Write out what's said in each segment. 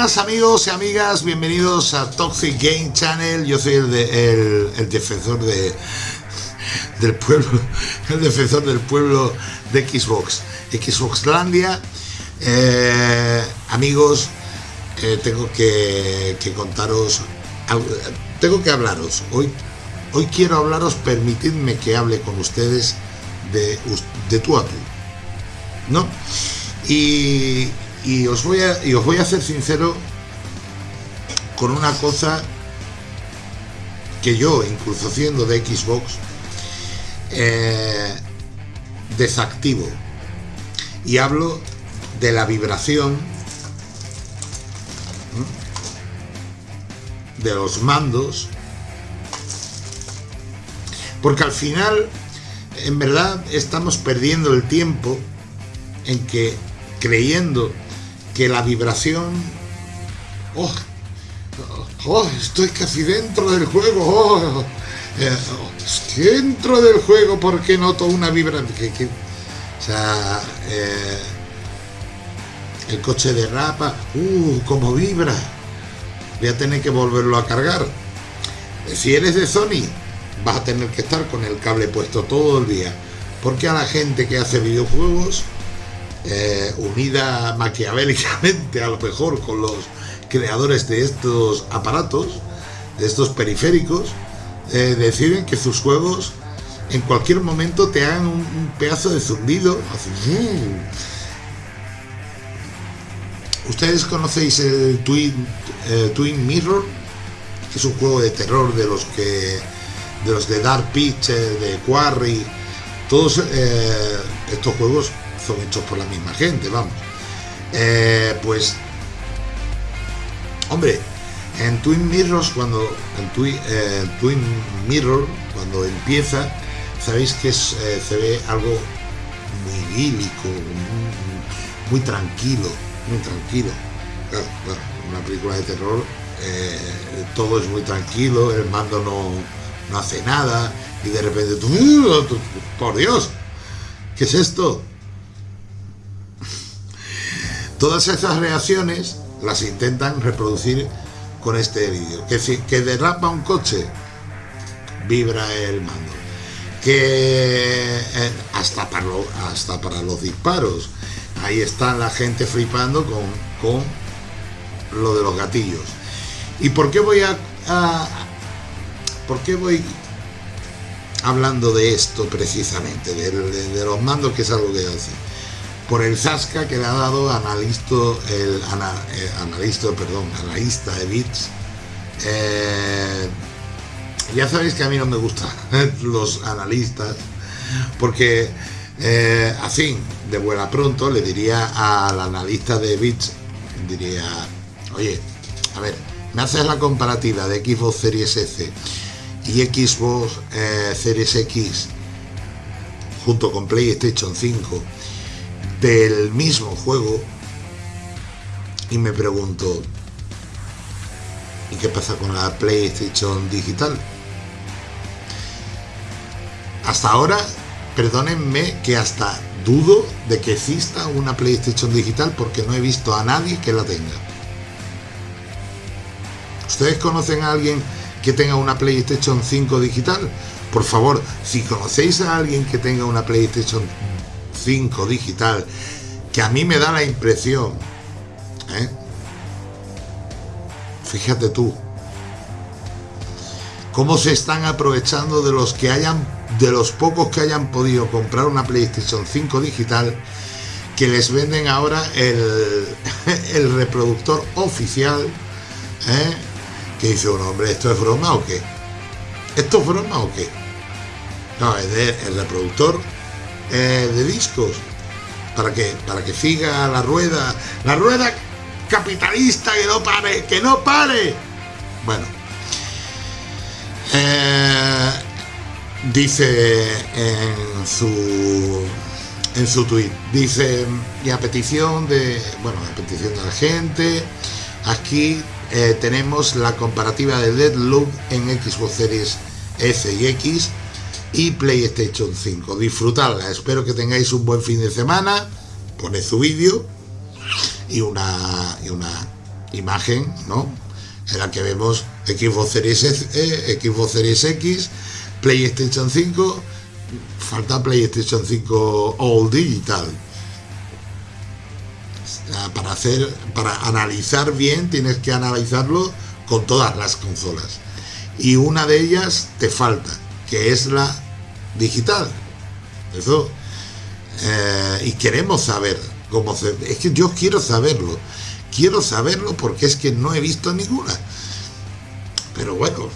amigos y amigas, bienvenidos a Toxic Game Channel. Yo soy el, el, defensor de, del pueblo, el defensor del pueblo de Xbox, Xboxlandia. Eh, amigos, eh, tengo que, contaros, tengo que hablaros. Hoy, hoy quiero hablaros, permitidme que hable con ustedes de, de tú a tú. ¿No? Y, y os voy a, y os voy a ser sincero con una cosa que yo, incluso siendo de Xbox, eh, desactivo. Y hablo de la vibración de los mandos. Porque al final, en verdad, estamos perdiendo el tiempo en que creyendo que la vibración... Oh, oh, estoy casi dentro del juego. Oh, eh, oh, dentro del juego porque noto una vibración. o sea, eh, el coche de rapa, uh, como vibra. Voy a tener que volverlo a cargar. Si eres de Sony, vas a tener que estar con el cable puesto todo el día. Porque a la gente que hace videojuegos eh, unida maquiavélicamente a lo mejor con los creadores de estos aparatos, de estos periféricos, eh, deciden que sus juegos en cualquier momento te hagan un, pedazo de zumbido. ¿Ustedes conocéis el Twin, eh, Twin Mirror? Es un juego de terror de los que de los de Dark Pictures, de Quarry, todos estos juegos son hechos por la misma gente, vamos. Eh, pues, hombre, en Twin Mirrors, cuando en eh, Twin Mirror, cuando empieza, sabéis que eh, se ve algo muy idílico, muy, tranquilo, muy tranquilo. Claro, una película de terror, todo es muy tranquilo, el mando no, no hace nada, y de repente por Dios, ¿qué es esto? Todas esas reacciones las intentan reproducir con este vídeo. Que, si, que derrapa un coche, vibra el mando. Que eh, hasta, para hasta para los disparos, ahí está la gente flipando con, con lo de los gatillos. ¿Y por qué voy a, por qué voy hablando de esto precisamente, de, los mandos, que es algo que yo por el Zasca que le ha dado analista, el eh, analista, perdón, analista de bits. Eh, ya sabéis que a mí no me gustan los analistas, porque eh, así, de buena pronto, le diría al analista de bits, diría, oye, a ver, me haces la comparativa de Xbox Series S y Xbox Series X junto con PlayStation 5 del mismo juego y me pregunto, ¿y qué pasa con la PlayStation digital? Hasta ahora, perdónenme que hasta dudo de que exista una PlayStation digital porque no he visto a nadie que la tenga. ¿Ustedes conocen a alguien que tenga una PlayStation 5 digital? Por favor, si conocéis a alguien que tenga una PlayStation 5 digital, que a mí me da la impresión, ¿eh? fíjate tú, cómo se están aprovechando de los que hayan, de los pocos que hayan podido comprar una PlayStation 5 digital, que les venden ahora el, el reproductor oficial, ¿eh? que dice un hombre, ¿esto es broma o qué? ¿Esto es broma o qué? No, es el reproductor eh, de discos para que para que siga la rueda la rueda capitalista que no pare que no pare. Bueno eh, dice en su en su tweet dice y a petición de bueno a petición de la gente aquí eh, tenemos la comparativa de Deadloop en Xbox Series S y X y PlayStation 5. Disfrutarla, espero que tengáis un buen fin de semana. Poned su vídeo y una, y una imagen, ¿no? En la que vemos Xbox Series, e, Xbox Series X, PlayStation 5, falta PlayStation 5 All Digital. Para hacer, para analizar bien, tienes que analizarlo con todas las consolas. Y una de ellas te falta, que es la digital. Eso. Eh, y queremos saber cómo se. Es que yo quiero saberlo. Quiero saberlo porque es que no he visto ninguna. Pero bueno,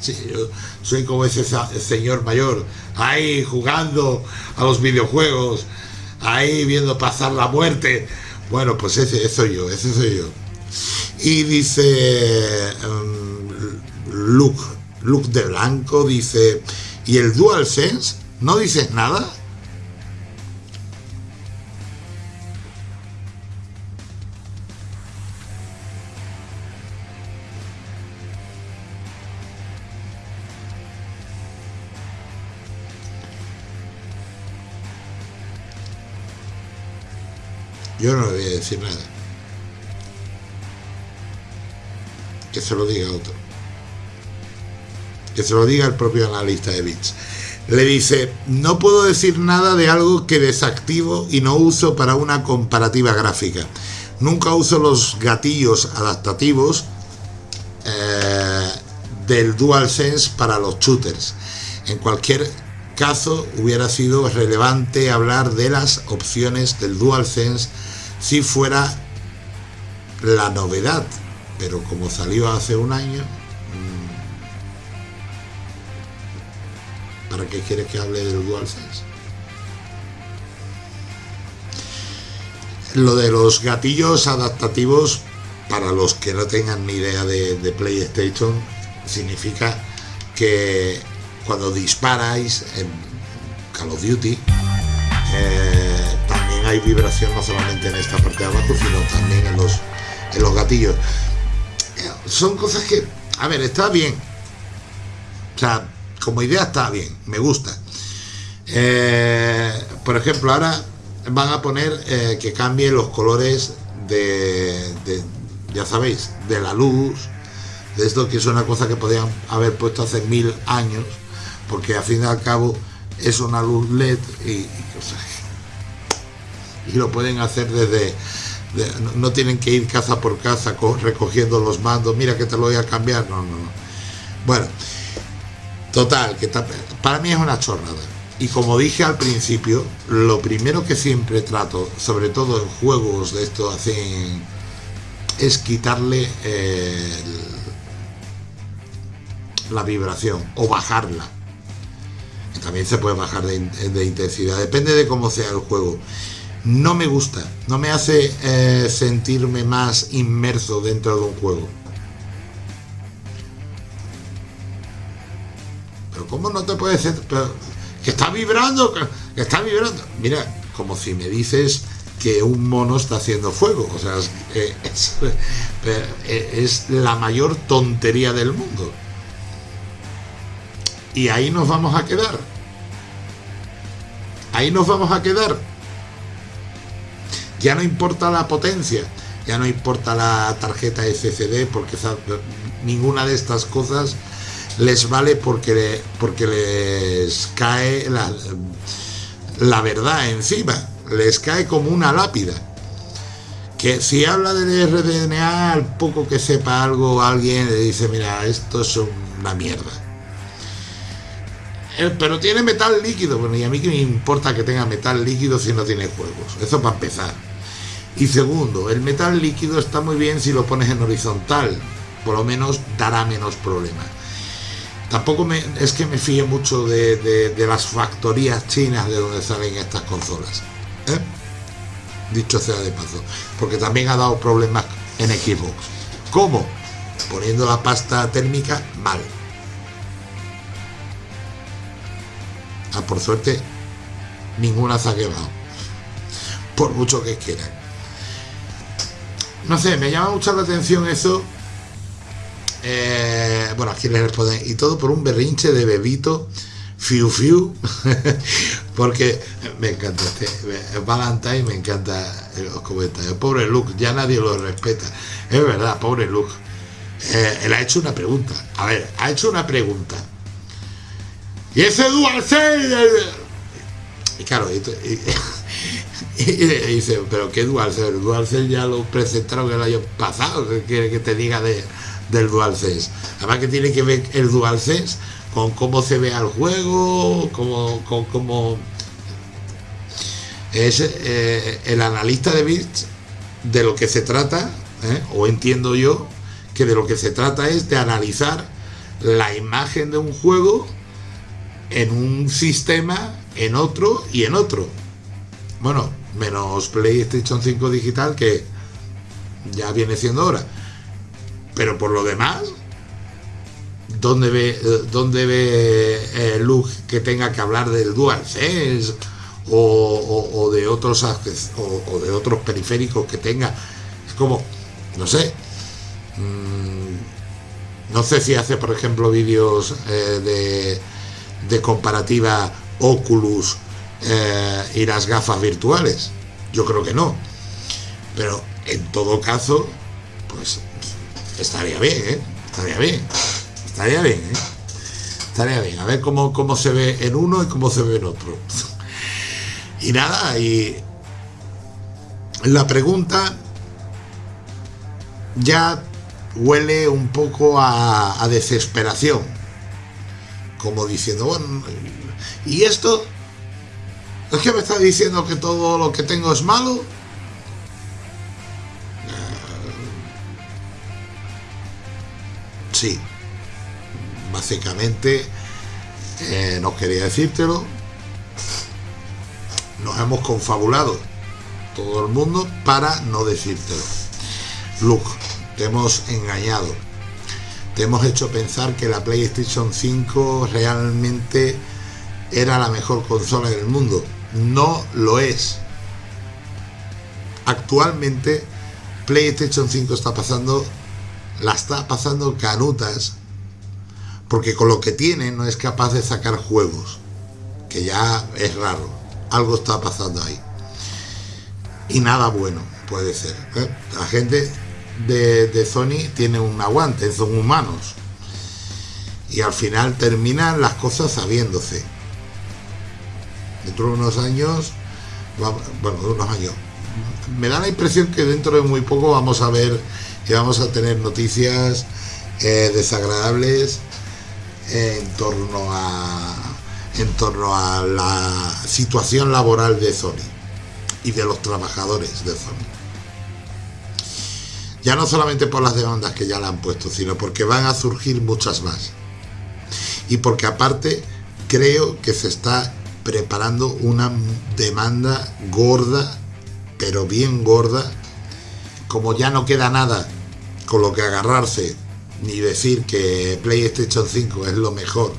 sí, yo soy como ese señor mayor, ahí jugando a los videojuegos, ahí viendo pasar la muerte. Bueno, pues ese, soy yo, ese soy yo. Y dice um, Luke, Luke de Blanco, dice, ¿y el DualSense? ¿No dices nada? Yo no le voy a decir nada. Que se lo diga otro. Se lo diga el propio analista de bits. Le dice, no puedo decir nada de algo que desactivo y no uso para una comparativa gráfica. Nunca uso los gatillos adaptativos eh, del DualSense para los shooters. En cualquier caso, hubiera sido relevante hablar de las opciones del DualSense si fuera la novedad, pero como salió hace un año, qué quieres que hable del DualSense? Lo de los gatillos adaptativos, para los que no tengan ni idea de, PlayStation, significa que cuando disparáis en Call of Duty, eh, hay vibración no solamente en esta parte de abajo, sino también en los, en los gatillos. Son cosas que, a ver, está bien. O sea, como idea está bien, me gusta. Eh, por ejemplo, ahora van a poner eh, que cambie los colores de, ya sabéis, de la luz, de esto que es una cosa que podían haber puesto hace mil años, porque al fin y al cabo es una luz LED y, lo pueden hacer desde no tienen que ir casa por casa recogiendo los mandos mira que te lo voy a cambiar no no no. Bueno total que para mí es una chorrada. Y como dije al principio lo primero que siempre trato sobre todo en juegos de esto es quitarle eh, la vibración o bajarla. También se puede bajar de, de intensidad depende de cómo sea el juego. No me gusta, no me hace eh, sentirme más inmerso dentro de un juego. ¿Cómo no te puedes sentir? que está vibrando, que está vibrando. Mira, como si me dices que un mono está haciendo fuego. O sea, es, la mayor tontería del mundo. Y ahí nos vamos a quedar. Ahí nos vamos a quedar ya no importa la potencia, ya no importa la tarjeta SSD, porque ninguna de estas cosas les vale porque, porque les cae la, la verdad encima, les cae como una lápida. Que si habla de RDNA, al poco que sepa algo, alguien le dice, mira, esto es una mierda. Eh, pero tiene metal líquido, bueno, y a mí que me importa que tenga metal líquido si no tiene juegos. Eso para empezar. Y segundo, el metal líquido está muy bien si lo pones en horizontal, por lo menos dará menos problemas. Tampoco me, es que me fíe mucho de, las factorías chinas de donde salen estas consolas. ¿eh? Dicho sea de paso. Porque también ha dado problemas en Xbox. ¿Cómo? Poniendo la pasta térmica mal. Ah, por suerte, ninguna se ha quemado. Por mucho que quieran no sé, me llama mucho la atención eso. Eh, bueno, aquí le responden. Y todo por un berrinche de bebito. Fiu fiu. Porque me encanta este Valentine, me encanta los comentarios. Pobre Luke, ya nadie lo respeta. Es verdad, pobre Luke. Eh, él ha hecho una pregunta. A ver, ha hecho una pregunta. Y ese DualSense. Y claro, y, dice, pero ¿qué DualSense? El DualSense ya lo presentaron el año pasado. ¿Qué quiere que te diga de, del DualSense? Además que tiene que ver el DualSense con cómo se ve al juego, como con cómo es eh, el analista de bits de lo que se trata, ¿eh? o entiendo yo que de lo que se trata es de analizar la imagen de un juego en un sistema, en otro y en otro. Bueno, menos PlayStation 5 digital que ya viene siendo hora. Pero por lo demás, ¿dónde ve, dónde ve eh, Luke que tenga que hablar del DualSense o, o, de otros o, de otros periféricos que tenga? Es como, no sé. Mm, no sé si hace, por ejemplo, vídeos eh, de, de, comparativa Oculus eh, y las gafas virtuales. Yo creo que no. Pero en todo caso, pues estaría bien, ¿eh? Estaría bien. Estaría bien, ¿eh? Estaría bien. A ver cómo, cómo se ve en uno y cómo se ve en otro. Y nada, y la pregunta ya huele un poco a, a desesperación. Como diciendo, bueno, ¿y esto? ¿Es que me está diciendo que todo lo que tengo es malo? Sí, básicamente eh, no quería decírtelo. Nos hemos confabulado todo el mundo para no decírtelo. Luke, te hemos engañado. Te hemos hecho pensar que la PlayStation 5 realmente era la mejor consola del mundo. No lo es. Actualmente PlayStation 5 está pasando, la está pasando canutas porque con lo que tiene no es capaz de sacar juegos, que ya es raro, algo está pasando ahí. Y nada bueno puede ser. ¿eh? La gente de, Sony tiene un aguante, son humanos. Y al final terminan las cosas sabiéndose. Dentro de unos años, bueno, de unos años, me da la impresión que dentro de muy poco vamos a ver y vamos a tener noticias eh, desagradables en torno a en torno a la situación laboral de Sony y de los trabajadores de Sony. Ya no solamente por las demandas que ya la han puesto, sino porque van a surgir muchas más. Y porque aparte creo que se está preparando una demanda gorda, pero bien gorda, como ya no queda nada con lo que agarrarse ni decir que PlayStation 5 es lo mejor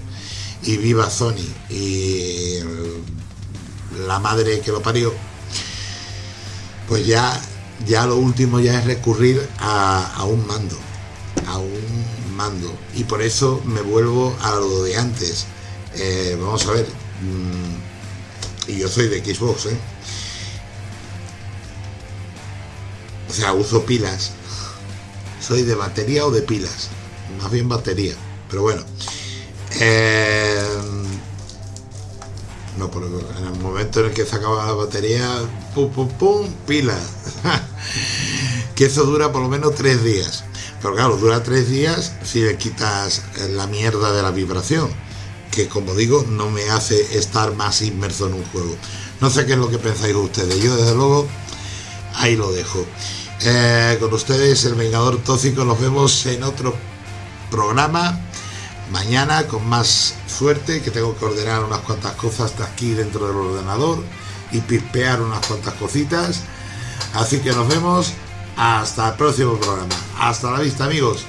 y viva Sony y la madre que lo parió, pues ya, ya lo último ya es recurrir a, un mando, a un mando. Y por eso me vuelvo a lo de antes. Eh, vamos a ver, mm, y yo soy de Xbox, ¿eh? O sea, uso pilas soy de batería o de pilas, más bien batería, pero bueno. Eh, no, pero en el momento en el que se acaba la batería, pum, pum, pum, pila. que eso dura por lo menos tres días. Pero claro, dura tres días si le quitas la mierda de la vibración, que como digo, no me hace estar más inmerso en un juego. No sé qué es lo que pensáis ustedes. Yo desde luego ahí lo dejo. Eh, con ustedes, el Vengador Tóxico. Nos vemos en otro programa mañana con más suerte, que tengo que ordenar unas cuantas cosas de aquí dentro del ordenador y pispear unas cuantas cositas. Así que nos vemos hasta el próximo programa. Hasta la vista, amigos.